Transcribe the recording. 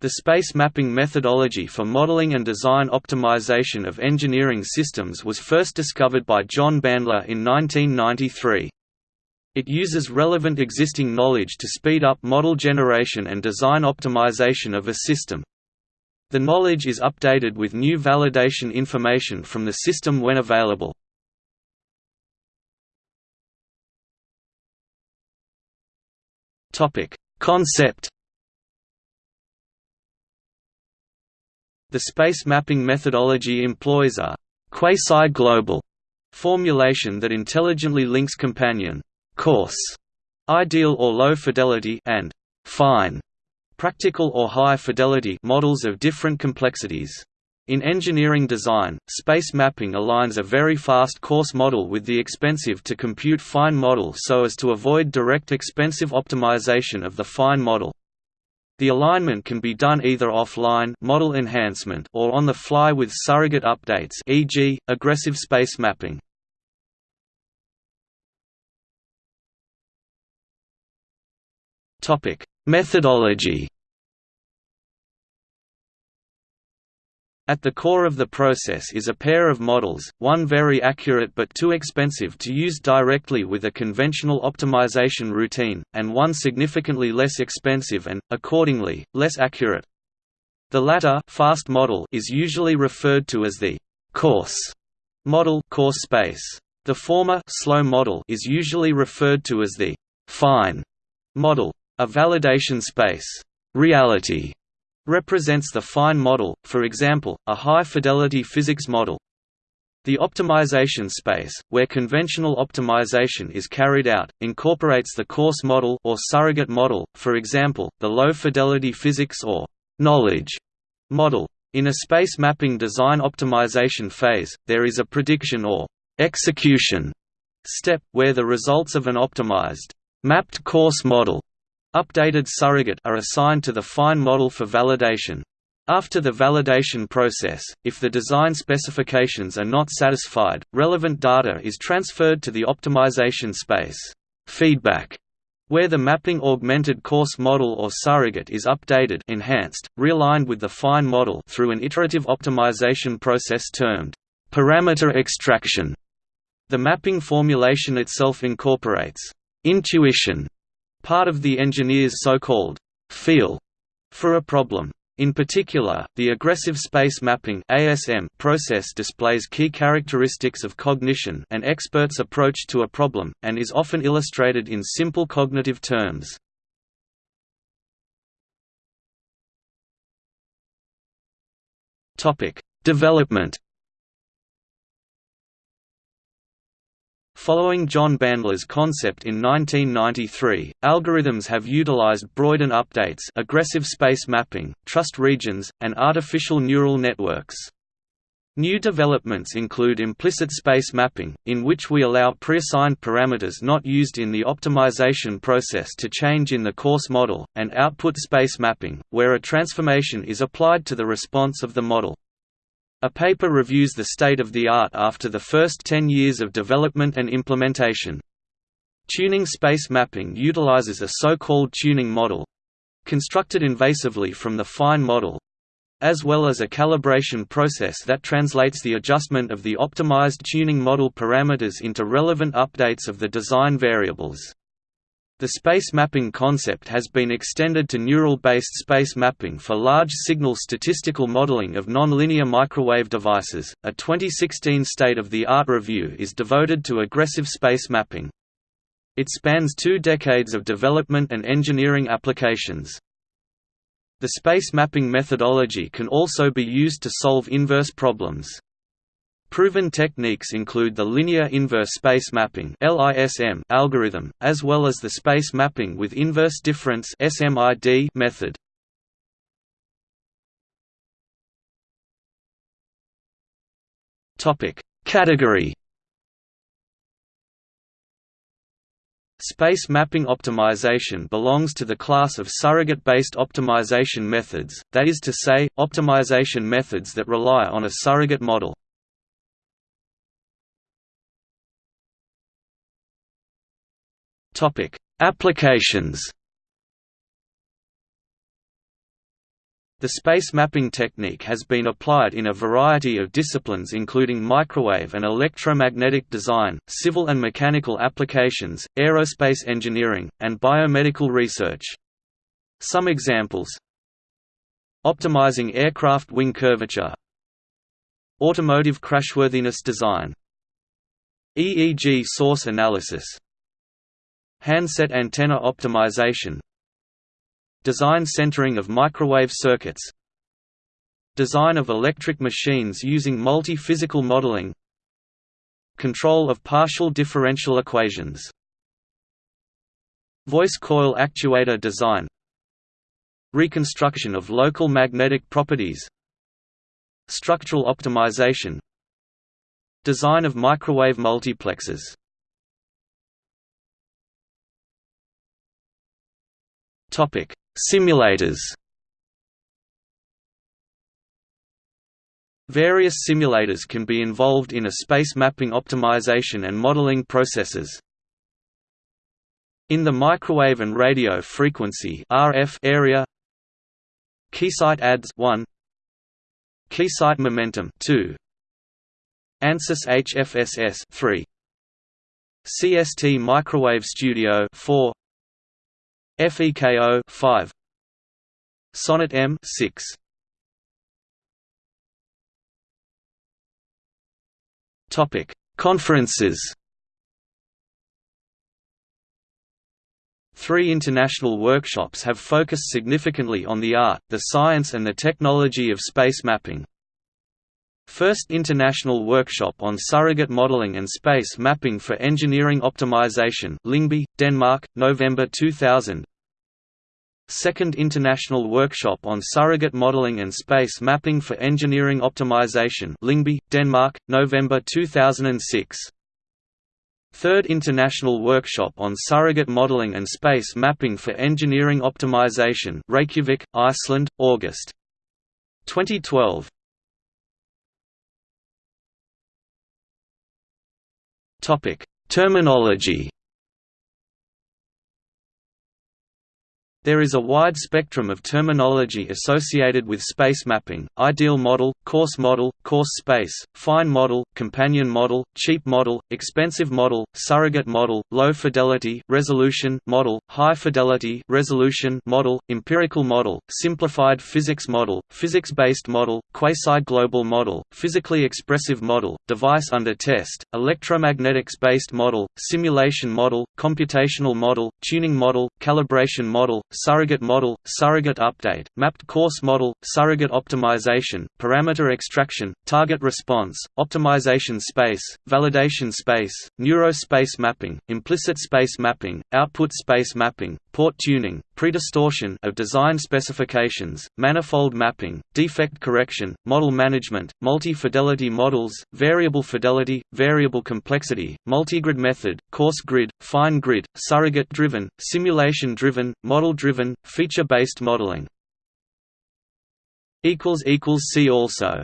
The space mapping methodology for modeling and design optimization of engineering systems was first discovered by John Bandler in 1993. It uses relevant existing knowledge to speed up model generation and design optimization of a system. The knowledge is updated with new validation information from the system when available. Concept The space mapping methodology employs a quasi-global formulation that intelligently links companion coarse, ideal or low fidelity and fine, practical or high fidelity models of different complexities. In engineering design, space mapping aligns a very fast coarse model with the expensive to compute fine model so as to avoid direct expensive optimization of the fine model. The alignment can be done either offline model enhancement or on the fly with surrogate updates e.g., aggressive space mapping. Methodology At the core of the process is a pair of models, one very accurate but too expensive to use directly with a conventional optimization routine, and one significantly less expensive and, accordingly, less accurate. The latter fast model is usually referred to as the coarse model coarse space. The former slow model is usually referred to as the fine model. A validation space reality represents the fine model, for example, a high-fidelity physics model. The optimization space, where conventional optimization is carried out, incorporates the coarse model or surrogate model, for example, the low-fidelity physics or knowledge model. In a space mapping design optimization phase, there is a prediction or execution step, where the results of an optimized mapped coarse model Updated surrogate are assigned to the fine model for validation. After the validation process, if the design specifications are not satisfied, relevant data is transferred to the optimization space feedback, where the mapping augmented coarse model or surrogate is updated enhanced, realigned with the fine model through an iterative optimization process termed parameter extraction. The mapping formulation itself incorporates intuition part of the engineer's so-called feel for a problem. In particular, the aggressive space mapping (ASM) process displays key characteristics of cognition an expert's approach to a problem, and is often illustrated in simple cognitive terms. Topic: Development Following John Bandler's concept in 1993, algorithms have utilized Broyden updates aggressive space mapping, trust regions, and artificial neural networks. New developments include implicit space mapping, in which we allow preassigned parameters not used in the optimization process to change in the coarse model, and output space mapping, where a transformation is applied to the response of the model. A paper reviews the state of the art after the first 10 years of development and implementation. Tuning space mapping utilizes a so-called tuning model constructed invasively from the fine model as well as a calibration process that translates the adjustment of the optimized tuning model parameters into relevant updates of the design variables. The space mapping concept has been extended to neural-based space mapping for large signal statistical modeling of nonlinear microwave devices. A 2016 state-of-the-art review is devoted to aggressive space mapping. It spans two decades of development and engineering applications. The space mapping methodology can also be used to solve inverse problems. Proven techniques include the linear inverse space mapping algorithm, as well as the space mapping with inverse difference method. Category Space mapping optimization belongs to the class of surrogate-based optimization methods, that is to say, optimization methods that rely on a surrogate model. Topic: Applications. The space mapping technique has been applied in a variety of disciplines including microwave and electromagnetic design, civil and mechanical applications, aerospace engineering, and biomedical research. Some examples. Optimizing aircraft wing curvature. Automotive crashworthiness design. EEG source analysis Handset antenna optimization Design centering of microwave circuits Design of electric machines using multi-physical modeling Control of partial differential equations Voice coil actuator design Reconstruction of local magnetic properties Structural optimization Design of microwave multiplexers Topic Simulators Various simulators can be involved in a space mapping optimization and modeling processes. In the microwave and radio frequency RF area Keysight ADS 1 Keysight Momentum 2 ANSYS HFSS 3 CST Microwave Studio 4 FEKO 5 Sonnet em 6 Topic. Conferences. Three international workshops have focused significantly on the art, the science and the technology of space mapping. First International Workshop on Surrogate Modeling and Space Mapping for Engineering Optimization Lyngby, Denmark, November 2000 Second International Workshop on Surrogate Modeling and Space Mapping for Engineering Optimization Lyngby, Denmark, November 2006 Third International Workshop on Surrogate Modeling and Space Mapping for Engineering Optimization Reykjavik, Iceland, August. 2012 Topic: Terminology. There is a wide spectrum of terminology associated with space mapping, ideal model, coarse model, coarse space, fine model, companion model, cheap model, expensive model, surrogate model, low fidelity resolution model, high fidelity resolution model, empirical model, simplified physics model, physics-based model, quasi-global model, physically expressive model, device under test, electromagnetics-based model, simulation model, computational model, tuning model, calibration model, surrogate model, surrogate update, mapped coarse model, surrogate optimization, parameter extraction, target response, optimization space, validation space, neurospace mapping, implicit space mapping, output space mapping, port tuning, predistortion of design specifications, manifold mapping, defect correction, model management, multi-fidelity models, variable fidelity, variable complexity, multigrid method, coarse grid, fine grid, surrogate-driven, simulation-driven, model-driven, feature-based modeling. See also